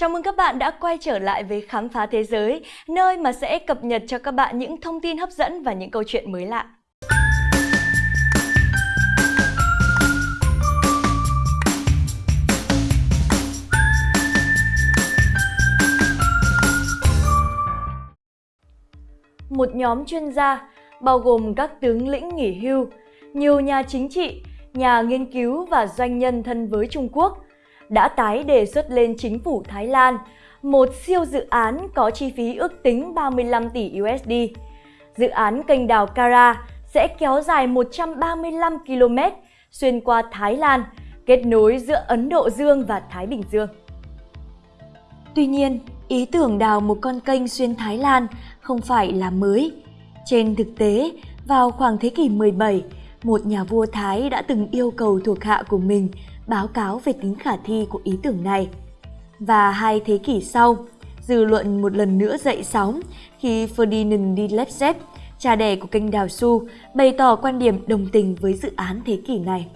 Chào mừng các bạn đã quay trở lại với Khám phá Thế giới, nơi mà sẽ cập nhật cho các bạn những thông tin hấp dẫn và những câu chuyện mới lạ. Một nhóm chuyên gia, bao gồm các tướng lĩnh nghỉ hưu, nhiều nhà chính trị, nhà nghiên cứu và doanh nhân thân với Trung Quốc – đã tái đề xuất lên chính phủ Thái Lan một siêu dự án có chi phí ước tính 35 tỷ USD. Dự án kênh đào Kara sẽ kéo dài 135 km xuyên qua Thái Lan, kết nối giữa Ấn Độ Dương và Thái Bình Dương. Tuy nhiên, ý tưởng đào một con kênh xuyên Thái Lan không phải là mới. Trên thực tế, vào khoảng thế kỷ 17, một nhà vua Thái đã từng yêu cầu thuộc hạ của mình báo cáo về tính khả thi của ý tưởng này. Và hai thế kỷ sau, dư luận một lần nữa dậy sóng khi Ferdinand de Lesseps, cha đẻ của kênh Đào Su, bày tỏ quan điểm đồng tình với dự án thế kỷ này.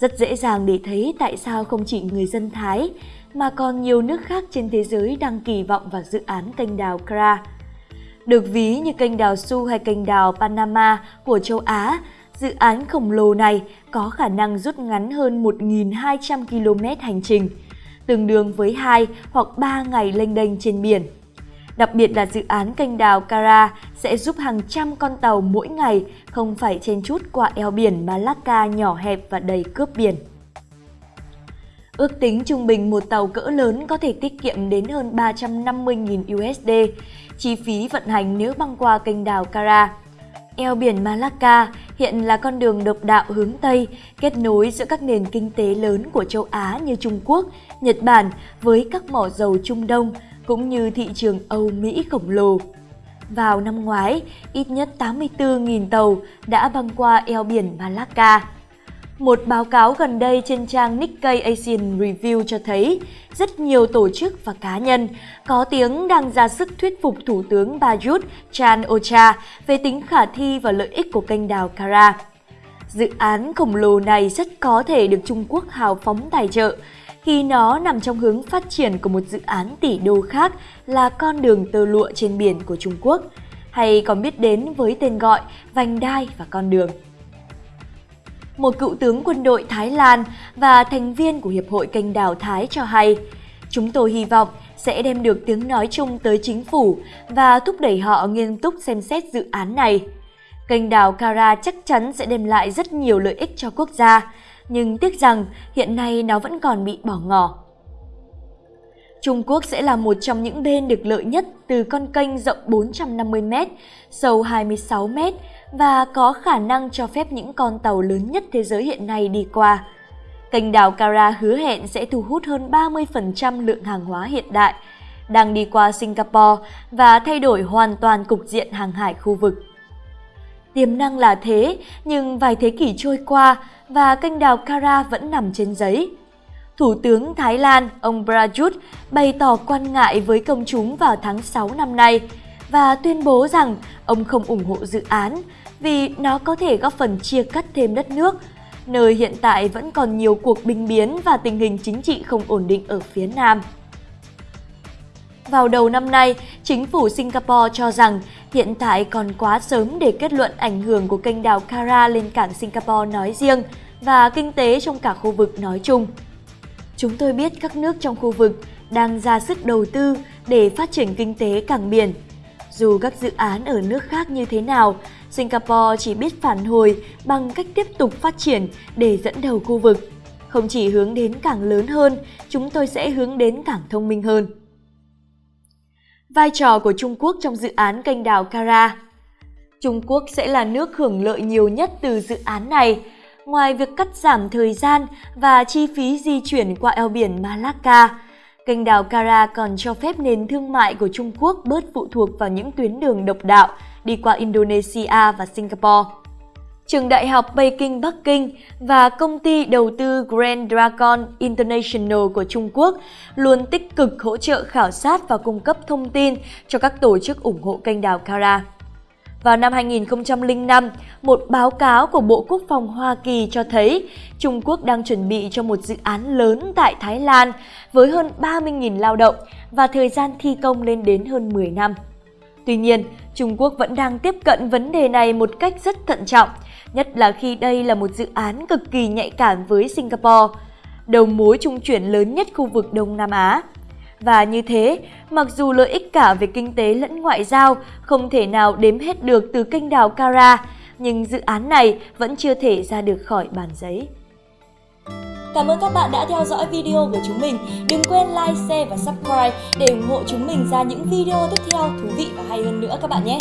Rất dễ dàng để thấy tại sao không chỉ người dân Thái mà còn nhiều nước khác trên thế giới đang kỳ vọng vào dự án kênh đào Kra. Được ví như kênh đào Su hay kênh đào Panama của châu Á Dự án khổng lồ này có khả năng rút ngắn hơn 1.200 km hành trình, tương đương với 2 hoặc 3 ngày lênh đênh trên biển. Đặc biệt là dự án kênh đào Kara sẽ giúp hàng trăm con tàu mỗi ngày không phải chen chút qua eo biển Malacca nhỏ hẹp và đầy cướp biển. Ước tính trung bình một tàu cỡ lớn có thể tiết kiệm đến hơn 350.000 USD chi phí vận hành nếu băng qua kênh đào Kara. Eo biển Malacca hiện là con đường độc đạo hướng Tây, kết nối giữa các nền kinh tế lớn của châu Á như Trung Quốc, Nhật Bản với các mỏ dầu Trung Đông, cũng như thị trường Âu Mỹ khổng lồ. Vào năm ngoái, ít nhất 84.000 tàu đã băng qua eo biển Malacca. Một báo cáo gần đây trên trang Nikkei Asian Review cho thấy rất nhiều tổ chức và cá nhân có tiếng đang ra sức thuyết phục Thủ tướng Prayut Chan-ocha về tính khả thi và lợi ích của kênh đào Kara. Dự án khổng lồ này rất có thể được Trung Quốc hào phóng tài trợ khi nó nằm trong hướng phát triển của một dự án tỷ đô khác là con đường tơ lụa trên biển của Trung Quốc, hay còn biết đến với tên gọi vành đai và con đường một cựu tướng quân đội Thái Lan và thành viên của Hiệp hội Kênh đào Thái cho hay, chúng tôi hy vọng sẽ đem được tiếng nói chung tới chính phủ và thúc đẩy họ nghiêm túc xem xét dự án này. Kênh đào Kara chắc chắn sẽ đem lại rất nhiều lợi ích cho quốc gia, nhưng tiếc rằng hiện nay nó vẫn còn bị bỏ ngỏ. Trung Quốc sẽ là một trong những bên được lợi nhất từ con kênh rộng 450m, sâu 26m và có khả năng cho phép những con tàu lớn nhất thế giới hiện nay đi qua. Kênh đào Kara hứa hẹn sẽ thu hút hơn 30% lượng hàng hóa hiện đại đang đi qua Singapore và thay đổi hoàn toàn cục diện hàng hải khu vực. Tiềm năng là thế, nhưng vài thế kỷ trôi qua và kênh đào Kara vẫn nằm trên giấy. Thủ tướng Thái Lan, ông Prayut, bày tỏ quan ngại với công chúng vào tháng 6 năm nay và tuyên bố rằng ông không ủng hộ dự án vì nó có thể góp phần chia cắt thêm đất nước, nơi hiện tại vẫn còn nhiều cuộc binh biến và tình hình chính trị không ổn định ở phía Nam. Vào đầu năm nay, chính phủ Singapore cho rằng hiện tại còn quá sớm để kết luận ảnh hưởng của kênh đào Kara lên cảng Singapore nói riêng và kinh tế trong cả khu vực nói chung. Chúng tôi biết các nước trong khu vực đang ra sức đầu tư để phát triển kinh tế cảng biển. Dù các dự án ở nước khác như thế nào, Singapore chỉ biết phản hồi bằng cách tiếp tục phát triển để dẫn đầu khu vực. Không chỉ hướng đến cảng lớn hơn, chúng tôi sẽ hướng đến cảng thông minh hơn. Vai trò của Trung Quốc trong dự án kênh đào Kara Trung Quốc sẽ là nước hưởng lợi nhiều nhất từ dự án này, ngoài việc cắt giảm thời gian và chi phí di chuyển qua eo biển Malacca. Kênh đào Kara còn cho phép nền thương mại của Trung Quốc bớt phụ thuộc vào những tuyến đường độc đạo đi qua Indonesia và Singapore. Trường Đại học Peking Bắc Kinh và công ty đầu tư Grand Dragon International của Trung Quốc luôn tích cực hỗ trợ khảo sát và cung cấp thông tin cho các tổ chức ủng hộ kênh đào Kara. Vào năm 2005, một báo cáo của Bộ Quốc phòng Hoa Kỳ cho thấy Trung Quốc đang chuẩn bị cho một dự án lớn tại Thái Lan với hơn 30.000 lao động và thời gian thi công lên đến hơn 10 năm. Tuy nhiên, Trung Quốc vẫn đang tiếp cận vấn đề này một cách rất thận trọng, nhất là khi đây là một dự án cực kỳ nhạy cảm với Singapore, đầu mối trung chuyển lớn nhất khu vực Đông Nam Á. Và như thế, mặc dù lợi ích cả về kinh tế lẫn ngoại giao không thể nào đếm hết được từ kênh đào Kara, nhưng dự án này vẫn chưa thể ra được khỏi bàn giấy. Cảm ơn các bạn đã theo dõi video của chúng mình. Đừng quên like, share và subscribe để ủng hộ chúng mình ra những video tiếp theo thú vị và hay hơn nữa các bạn nhé.